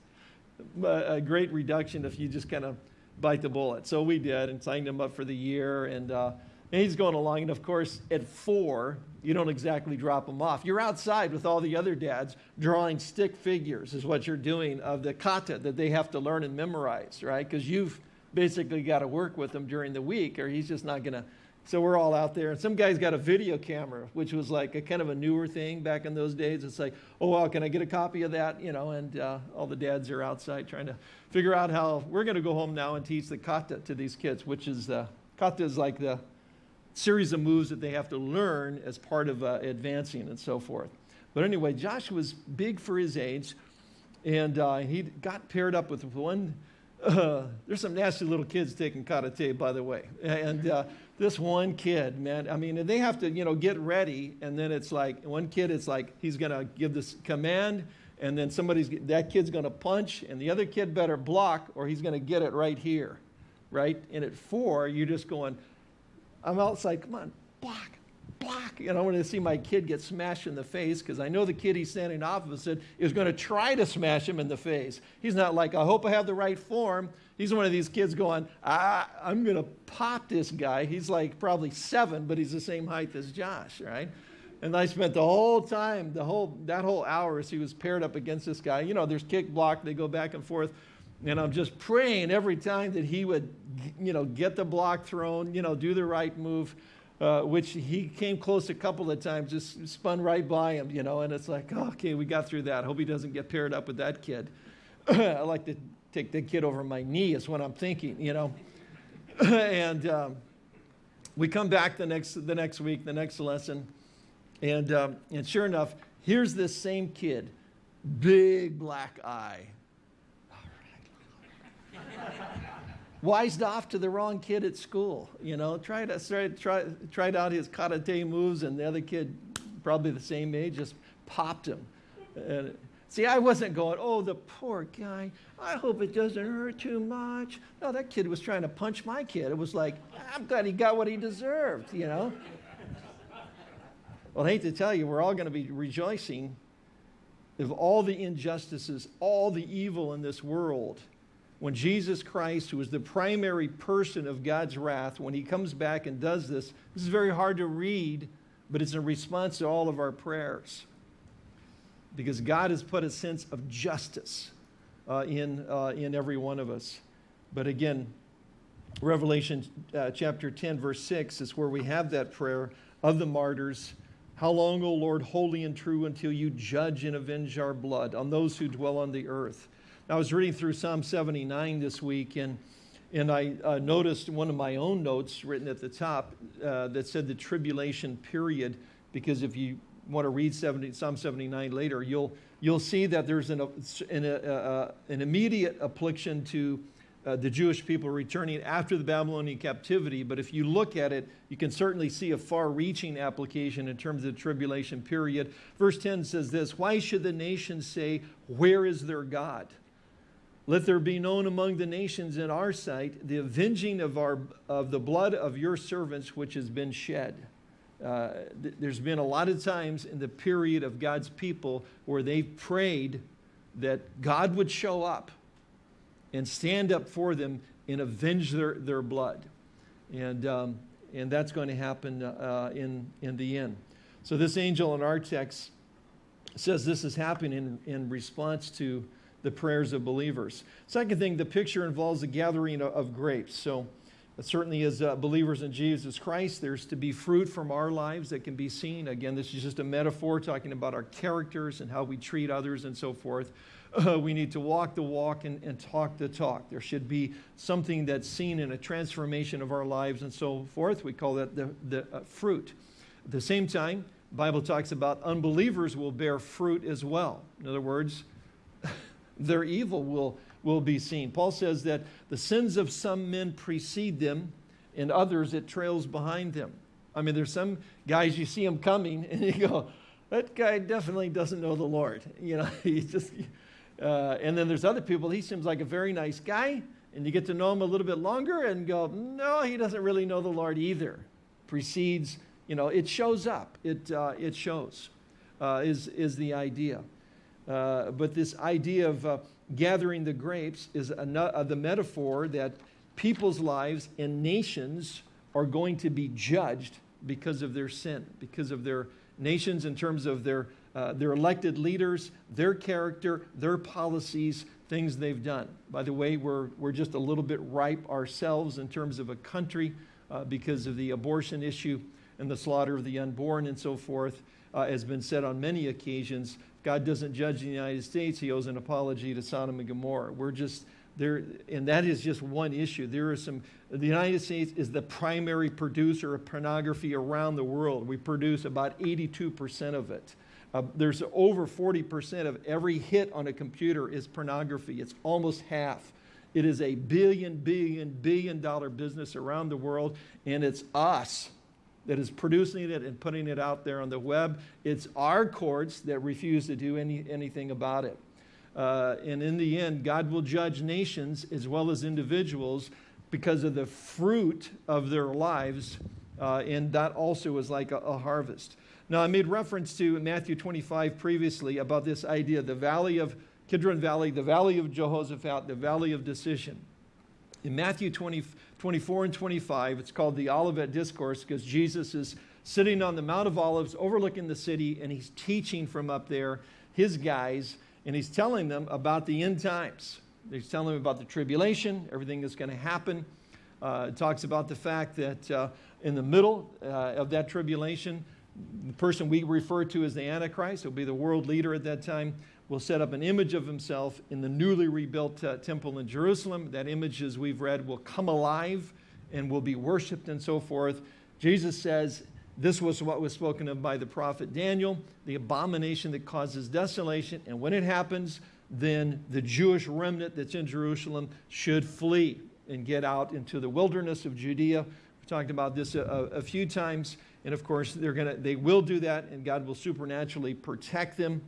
a great reduction if you just kind of bite the bullet. So we did and signed him up for the year. And, uh, and he's going along. And of course, at four, you don't exactly drop them off. You're outside with all the other dads drawing stick figures, is what you're doing of the kata that they have to learn and memorize, right? Because you've basically got to work with them during the week, or he's just not going to. So we're all out there, and some guy's got a video camera, which was like a kind of a newer thing back in those days. It's like, oh, well, can I get a copy of that? You know, and uh, all the dads are outside trying to figure out how we're going to go home now and teach the kata to these kids, which is uh, kata is like the series of moves that they have to learn as part of uh, advancing and so forth. But anyway, Josh was big for his age, and uh, he got paired up with one. Uh, there's some nasty little kids taking karate, by the way. And uh, this one kid, man, I mean, they have to, you know, get ready, and then it's like one kid, it's like he's going to give this command, and then somebody's that kid's going to punch, and the other kid better block, or he's going to get it right here, right? And at four, you're just going I'm outside, come on, block, block. And I want to see my kid get smashed in the face because I know the kid he's standing opposite is going to try to smash him in the face. He's not like, I hope I have the right form. He's one of these kids going, ah, I'm going to pop this guy. He's like probably seven, but he's the same height as Josh, right? And I spent the whole time, the whole that whole hour as he was paired up against this guy. You know, there's kick block, they go back and forth. And I'm just praying every time that he would, you know, get the block thrown, you know, do the right move, uh, which he came close a couple of times, just spun right by him, you know, and it's like, oh, okay, we got through that. Hope he doesn't get paired up with that kid. I like to take the kid over my knee is what I'm thinking, you know. and um, we come back the next, the next week, the next lesson, and, um, and sure enough, here's this same kid, big black eye, wised off to the wrong kid at school. You know, tried, tried, tried, tried out his karate moves, and the other kid, probably the same age, just popped him. And, see, I wasn't going, oh, the poor guy. I hope it doesn't hurt too much. No, that kid was trying to punch my kid. It was like, I'm glad he got what he deserved, you know? well, I hate to tell you, we're all going to be rejoicing of all the injustices, all the evil in this world, when Jesus Christ, who is the primary person of God's wrath, when he comes back and does this, this is very hard to read, but it's in response to all of our prayers. Because God has put a sense of justice uh, in, uh, in every one of us. But again, Revelation uh, chapter 10, verse 6 is where we have that prayer of the martyrs. How long, O Lord, holy and true, until you judge and avenge our blood on those who dwell on the earth? I was reading through Psalm 79 this week, and, and I uh, noticed one of my own notes written at the top uh, that said the tribulation period, because if you want to read 70, Psalm 79 later, you'll, you'll see that there's an, an, uh, an immediate affliction to uh, the Jewish people returning after the Babylonian captivity. But if you look at it, you can certainly see a far reaching application in terms of the tribulation period. Verse 10 says this Why should the nations say, Where is their God? Let there be known among the nations in our sight the avenging of, our, of the blood of your servants which has been shed. Uh, th there's been a lot of times in the period of God's people where they've prayed that God would show up and stand up for them and avenge their, their blood. And, um, and that's going to happen uh, in, in the end. So this angel in our text says this is happening in, in response to the prayers of believers. Second thing, the picture involves the gathering of, of grapes. So uh, certainly as uh, believers in Jesus Christ, there's to be fruit from our lives that can be seen. Again, this is just a metaphor talking about our characters and how we treat others and so forth. Uh, we need to walk the walk and, and, talk the talk. There should be something that's seen in a transformation of our lives and so forth. We call that the, the uh, fruit. At the same time, Bible talks about unbelievers will bear fruit as well. In other words, their evil will, will be seen. Paul says that the sins of some men precede them, and others it trails behind them. I mean, there's some guys you see them coming, and you go, that guy definitely doesn't know the Lord. You know, he just, uh, and then there's other people, he seems like a very nice guy, and you get to know him a little bit longer and go, no, he doesn't really know the Lord either. Precedes, you know, it shows up, it, uh, it shows, uh, is, is the idea. Uh, but this idea of uh, gathering the grapes is uh, the metaphor that people's lives and nations are going to be judged because of their sin, because of their nations in terms of their, uh, their elected leaders, their character, their policies, things they've done. By the way, we're, we're just a little bit ripe ourselves in terms of a country uh, because of the abortion issue and the slaughter of the unborn and so forth, uh, has been said on many occasions. God doesn't judge the United States. He owes an apology to Sodom and Gomorrah. We're just there, and that is just one issue. There are some, the United States is the primary producer of pornography around the world. We produce about 82% of it. Uh, there's over 40% of every hit on a computer is pornography. It's almost half. It is a billion, billion, billion dollar business around the world, and it's us that is producing it and putting it out there on the web. It's our courts that refuse to do any, anything about it. Uh, and in the end, God will judge nations as well as individuals because of the fruit of their lives. Uh, and that also is like a, a, harvest. Now, I made reference to Matthew 25 previously about this idea the valley of Kidron Valley, the valley of Jehoshaphat, the valley of decision. In Matthew 20, 24 and 25, it's called the Olivet Discourse because Jesus is sitting on the Mount of Olives overlooking the city and he's teaching from up there, his guys, and he's telling them about the end times. He's telling them about the tribulation, everything that's going to happen. Uh, it talks about the fact that uh, in the middle uh, of that tribulation, the person we refer to as the Antichrist who will be the world leader at that time will set up an image of himself in the newly rebuilt uh, temple in Jerusalem. That image, as we've read, will come alive and will be worshiped and so forth. Jesus says this was what was spoken of by the prophet Daniel, the abomination that causes desolation. And when it happens, then the Jewish remnant that's in Jerusalem should flee and get out into the wilderness of Judea. Talked about this a, a few times. And of course, they're gonna, they will do that, and God will supernaturally protect them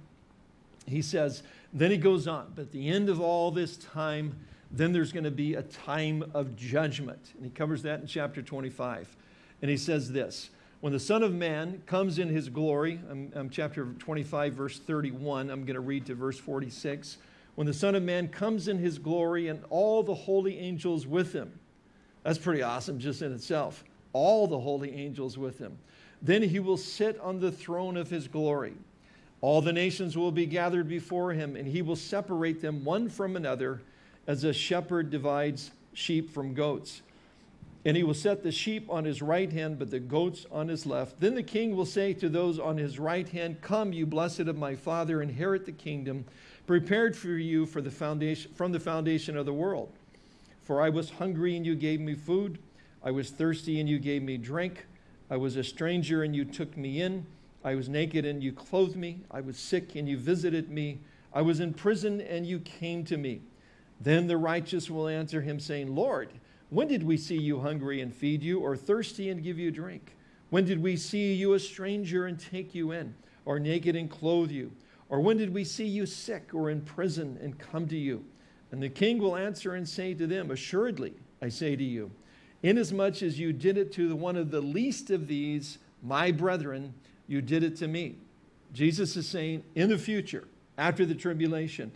he says, then he goes on, but at the end of all this time, then there's going to be a time of judgment. And he covers that in chapter 25. And he says this When the Son of Man comes in his glory, I'm, I'm chapter 25, verse 31, I'm going to read to verse 46. When the Son of Man comes in his glory and all the holy angels with him. That's pretty awesome just in itself. All the holy angels with him. Then he will sit on the throne of his glory. All the nations will be gathered before him, and he will separate them one from another as a shepherd divides sheep from goats and he will set the sheep on his right hand, but the goats on his left. Then the king will say to those on his right hand, Come, you blessed of my Father, inherit the kingdom prepared for you for the foundation, from the foundation of the world. For I was hungry, and you gave me food. I was thirsty, and you gave me drink. I was a stranger, and you took me in. I was naked, and you clothed me. I was sick, and you visited me. I was in prison, and you came to me. Then the righteous will answer him, saying, Lord, when did we see you hungry and feed you, or thirsty and give you drink? When did we see you a stranger and take you in, or naked and clothe you? Or when did we see you sick or in prison and come to you? And the king will answer and say to them, Assuredly, I say to you, inasmuch as you did it to the one of the least of these, my brethren, you did it to me. Jesus is saying, in the future, after the tribulation,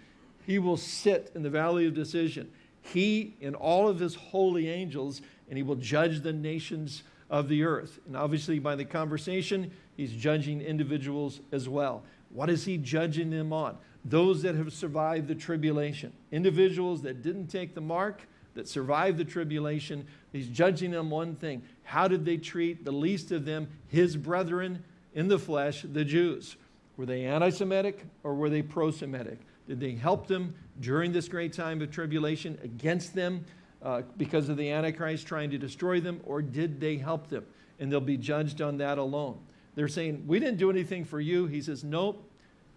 he will sit in the valley of decision he and all of his holy angels, and he will judge the nations of the earth. And obviously, by the conversation, he's judging individuals as well. What is he judging them on? Those that have survived the tribulation, individuals that didn't take the mark, that survived the tribulation. He's judging them one thing how did they treat the least of them, his brethren in the flesh, the Jews? Were they anti Semitic or were they pro Semitic? Did they help them during this great time of tribulation against them uh, because of the Antichrist trying to destroy them, or did they help them? And they'll be judged on that alone. They're saying, We didn't do anything for you. He says, Nope.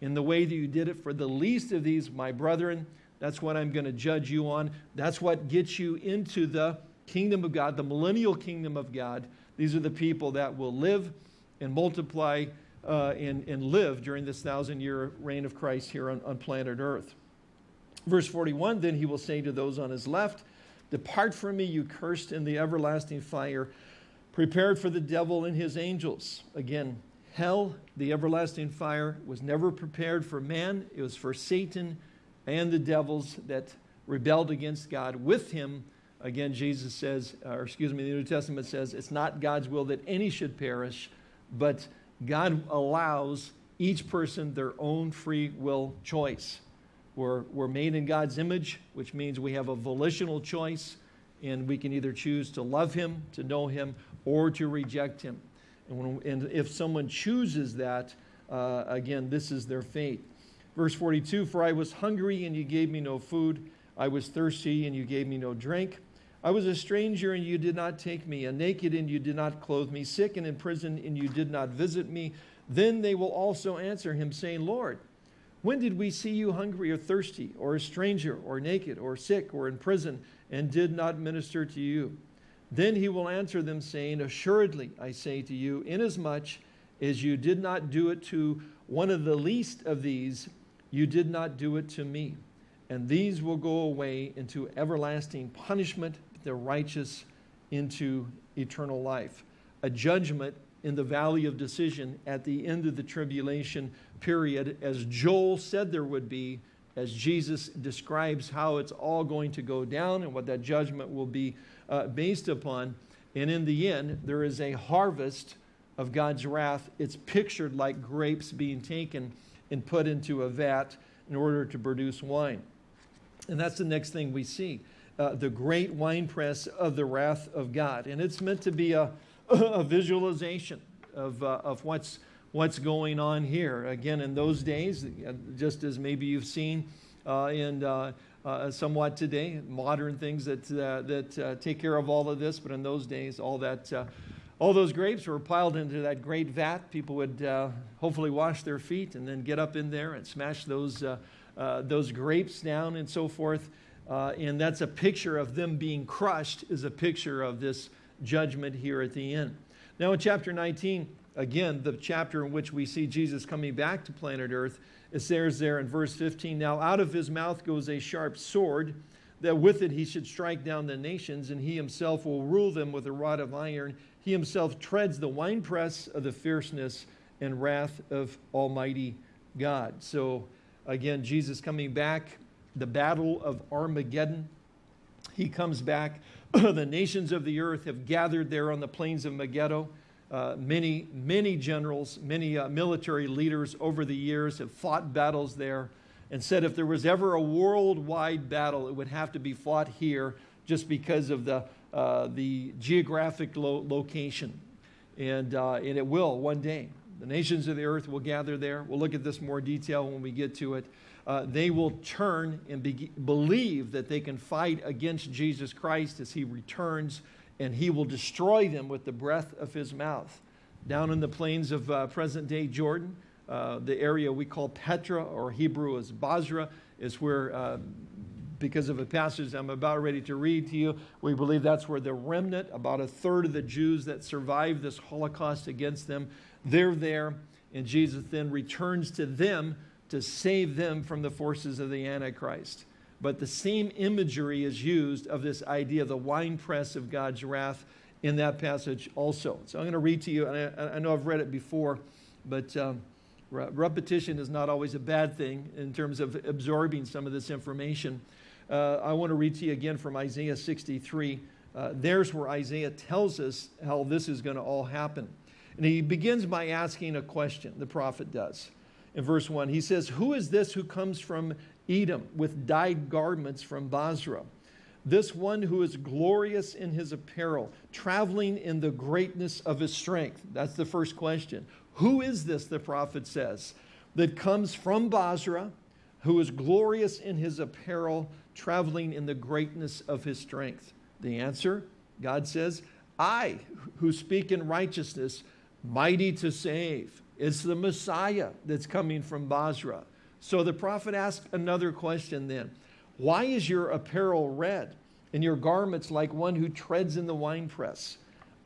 In the way that you did it for the least of these, my brethren, that's what I'm going to judge you on. That's what gets you into the kingdom of God, the millennial kingdom of God. These are the people that will live and multiply uh, and, and live during this thousand year reign of Christ here on, on planet Earth. Verse 41 Then he will say to those on his left, Depart from me, you cursed, in the everlasting fire, prepared for the devil and his angels. Again, hell, the everlasting fire, was never prepared for man, it was for Satan and the devils that rebelled against God with him. Again, Jesus says, uh, or excuse me, the New Testament says, it's not God's will that any should perish, but God allows each person their own free will choice. We're, we're made in God's image, which means we have a volitional choice, and we can either choose to love Him, to know Him, or to reject Him. And, when, and if someone chooses that, uh, again, this is their fate. Verse 42 For I was hungry, and you gave me no food. I was thirsty, and you gave me no drink. I was a stranger and you did not take me, a naked and you did not clothe me, sick and in prison and you did not visit me. Then they will also answer him, saying, Lord, when did we see you hungry or thirsty, or a stranger, or naked, or sick, or in prison, and did not minister to you? Then he will answer them, saying, Assuredly, I say to you, inasmuch as you did not do it to one of the least of these, you did not do it to me. And these will go away into everlasting punishment, the righteous into eternal life. A judgment in the valley of decision at the end of the tribulation period, as Joel said there would be, as Jesus describes how it's all going to go down and what that judgment will be uh, based upon. And in the end, there is a harvest of God's wrath. It's pictured like grapes being taken and put into a vat in order to produce wine. And that's the next thing we see uh, the great winepress of the wrath of God. And it's meant to be a, a visualization of, uh, of what's, what's going on here. Again, in those days, uh, just as maybe you've seen uh, in uh, uh, somewhat today, modern things that, that take care of all of this, but in those days, all that. all those grapes were piled into that great vat. People would hopefully wash their feet and then get up in there and smash those, those grapes down and so forth. Uh, and that's a picture of them being crushed, is a picture of this judgment here at the end. Now, in chapter 19, again, the chapter in which we see Jesus coming back to planet Earth, it says there in verse 15 Now out of his mouth goes a sharp sword, that with it he should strike down the nations, and he himself will rule them with a rod of iron. He himself treads the winepress of the fierceness and wrath of Almighty God. So, again, Jesus coming back, the battle of Armageddon. He comes back. the nations of the earth have gathered there on the plains of Megiddo. Uh, many, many generals, many uh, military leaders over the years have fought battles there and said if there was ever a worldwide battle, it would have to be fought here just because of the, uh, the geographic lo location. And, uh, and it will one day. The nations of the earth will gather there. We'll look at this more detail when we get to it. Uh, they will turn and be believe that they can fight against Jesus Christ as he returns, and he will destroy them with the breath of his mouth. Down in the plains of uh, present day Jordan, uh, the area we call Petra, or Hebrew is Bozrah, is where, uh, because of a passage I'm about ready to read to you, we believe that's where the remnant, about a third of the Jews that survived this Holocaust against them, they're there, and Jesus then returns to them to save them from the forces of the Antichrist. But the same imagery is used of this idea of the winepress of God's wrath in that passage also. So I'm going to read to you, and I, I know I've read it before, but um, repetition is not always a bad thing in terms of absorbing some of this information. Uh, I want to read to you again from Isaiah 63. Uh, there's where Isaiah tells us how this is going to all happen. And he begins by asking a question, the prophet does. In verse 1, he says, Who is this who comes from Edom with dyed garments from Bozrah? This one who is glorious in his apparel, traveling in the greatness of his strength. That's the first question. Who is this, the prophet says, that comes from Bozrah, who is glorious in his apparel, traveling in the greatness of his strength? The answer, God says, I, who speak in righteousness, mighty to save. It's the Messiah that's coming from Bozrah. So the prophet asked another question then. Why is your apparel red and your garments like one who treads in the winepress?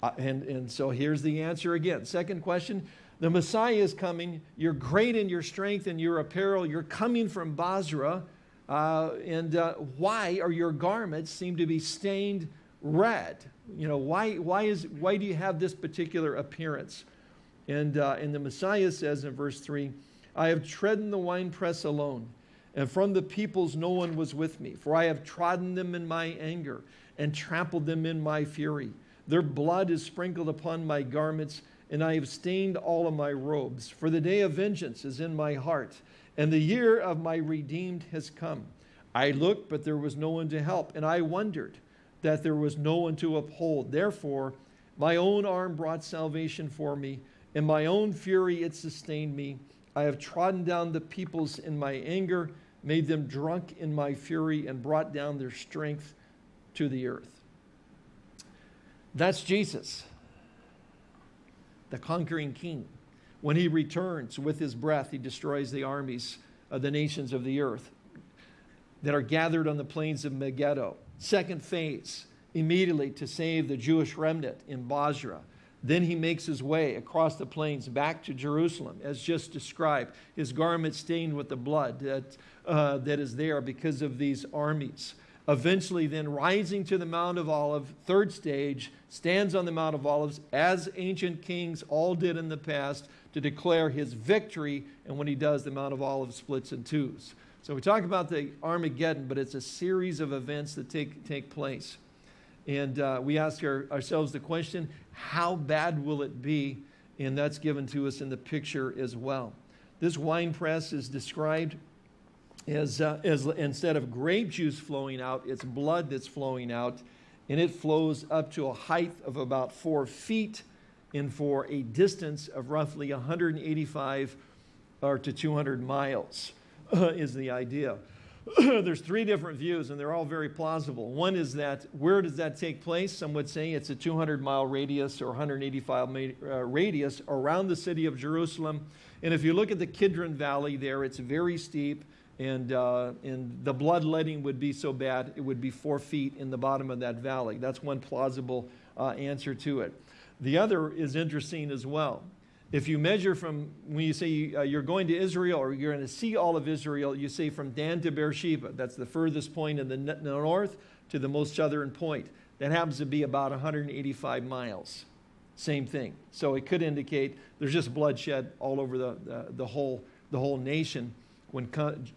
Uh, and, and so here's the answer again. Second question the Messiah is coming. You're great in your strength and your apparel. You're coming from Bozrah. Uh, and uh, why are your garments seem to be stained red? You know, why, why, is, why do you have this particular appearance? And, uh, and the Messiah says in verse 3 I have trodden the winepress alone, and from the peoples no one was with me. For I have trodden them in my anger and trampled them in my fury. Their blood is sprinkled upon my garments and I have stained all of my robes. For the day of vengeance is in my heart, and the year of my redeemed has come. I looked, but there was no one to help, and I wondered that there was no one to uphold. Therefore, my own arm brought salvation for me. and my own fury, it sustained me. I have trodden down the peoples in my anger, made them drunk in my fury, and brought down their strength to the earth. That's Jesus the conquering king. When he returns with his breath, he destroys the armies of the nations of the earth that are gathered on the plains of Megiddo. Second phase, immediately to save the Jewish remnant in Bozrah. Then he makes his way across the plains back to Jerusalem, as just described, his garment stained with the blood that, uh, that is there because of these armies eventually then rising to the Mount of Olives, third stage, stands on the Mount of Olives as ancient kings all did in the past to declare his victory. And when he does, the Mount of Olives splits in twos. So we talk about the Armageddon, but it's a series of events that take, take place. And uh, we ask our, ourselves the question, how bad will it be? And that's given to us in the picture as well. This wine press is described as, uh, is instead of grape juice flowing out, it's blood that's flowing out, and it flows up to a height of about four feet and for a distance of roughly 185 or to 200 miles uh, is the idea. There's three different views, and they're all very plausible. One is that where does that take place? Some would say it's a 200 mile radius or 185 uh, radius around the city of Jerusalem. And if you look at the Kidron Valley there, it's very steep and, uh, and the bloodletting would be so bad it would be four feet in the bottom of that valley. That's one plausible uh, answer to it. The other is interesting as well. If you measure from, when you say uh, you're going to Israel or you're going to see all of Israel, you say from Dan to Beersheba. That's the furthest point in the north to the most southern point. That happens to be about 185 miles. Same thing. So it could indicate there's just bloodshed all over the, the, the whole, the whole nation when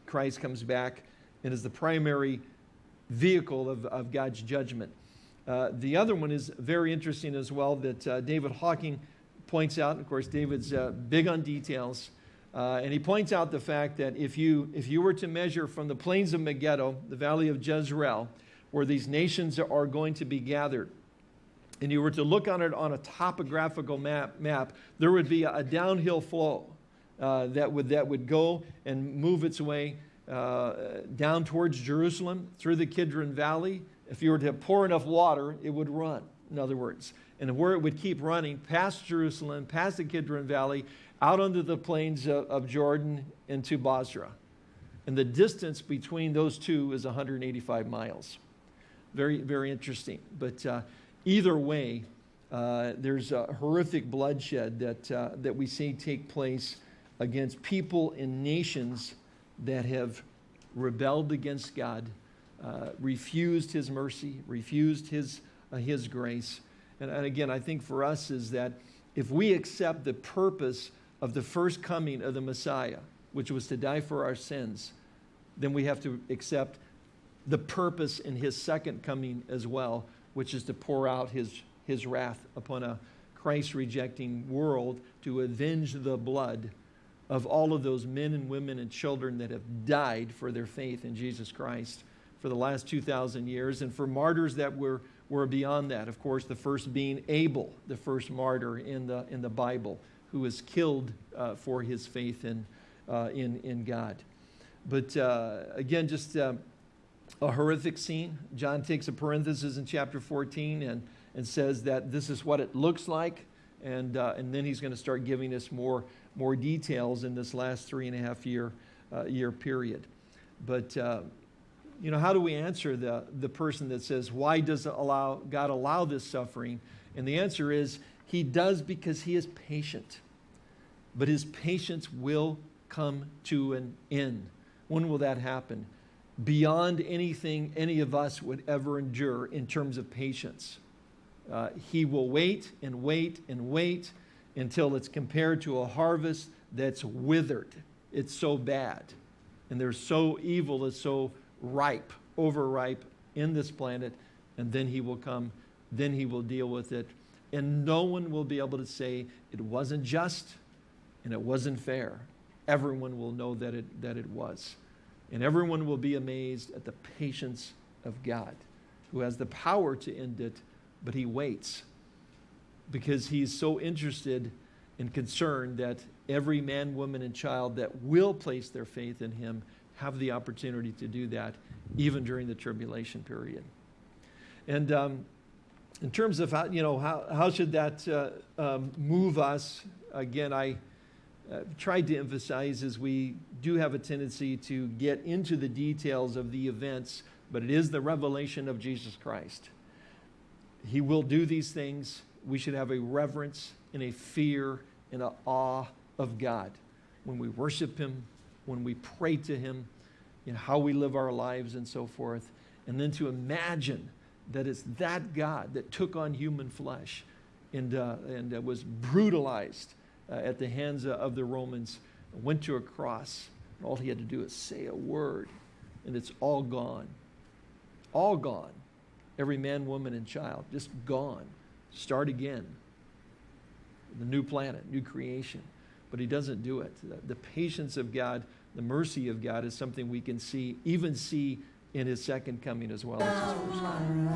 Christ comes back and is the primary vehicle of, of God's judgment. Uh, the other one is very interesting as well that uh, David Hocking points out. Of course, David's uh, big on details. Uh, and he points out the fact that if you, if you were to measure from the plains of Megiddo, the valley of Jezreel, where these nations are going to be gathered, and you were to look on it on a topographical map, map there would be a, downhill flow uh, that, would, that would go and move its way uh, down towards Jerusalem through the Kidron Valley. If you were to pour enough water, it would run, in other words and where it would keep running past Jerusalem, past the Kidron Valley, out onto the plains of, of Jordan into Bozrah. And the distance between those two is 185 miles. Very, very interesting. But uh, either way, uh, there's a horrific bloodshed that, uh, that we see take place against people and nations that have rebelled against God, uh, refused His mercy, refused His, uh, his grace, and, and again, I think for us is that if we accept the purpose of the first coming of the Messiah, which was to die for our sins, then we have to accept the purpose in his second coming as well, which is to pour out his, his wrath upon a Christ rejecting world to avenge the blood of all of those men and women and children that have died for their faith in Jesus Christ for the last 2,000 years. And for martyrs that were were beyond that. Of course, the first being Abel, the first martyr in the, in the Bible, who was killed uh, for his faith in, uh, in, in God. But uh, again, just uh, a horrific scene. John takes a parenthesis in chapter 14 and, and says that this is what it looks like. And, uh, and then he's going to start giving us more, more details in this last three and a half year, uh, year period. But you know, how do we answer the, the person that says, why does allow, God allow this suffering? And the answer is, he does because he is patient. But his patience will come to an end. When will that happen? Beyond anything any of us would ever endure in terms of patience. Uh, he will wait and wait and wait until it's compared to a harvest that's withered. It's so bad. And they're so evil, it's so ripe, overripe in this planet, and then he will come, then he will deal with it. And no one will be able to say it wasn't just and it wasn't fair. Everyone will know that it, that it was. And everyone will be amazed at the patience of God, who has the power to end it, but he waits because he's so interested and concerned that every man, woman, and child that will place their faith in him have the opportunity to do that even during the tribulation period. And um, in terms of how, you know, how, how should that uh, um, move us, again, I uh, tried to emphasize is we do have a tendency to get into the details of the events, but it is the revelation of Jesus Christ. He will do these things. We should have a reverence and a fear and an awe of God when we worship Him, when we pray to Him, you know, how we live our lives and so forth. And then to imagine that it's that God that took on human flesh and, uh, and uh, was brutalized uh, at the hands of the Romans, went to a cross. All he had to do is say a word, and it's all gone. All gone. Every man, woman, and child, just gone. Start again. The new planet, new creation but he doesn't do it. The patience of God, the mercy of God is something we can see, even see in his second coming as well as his first coming.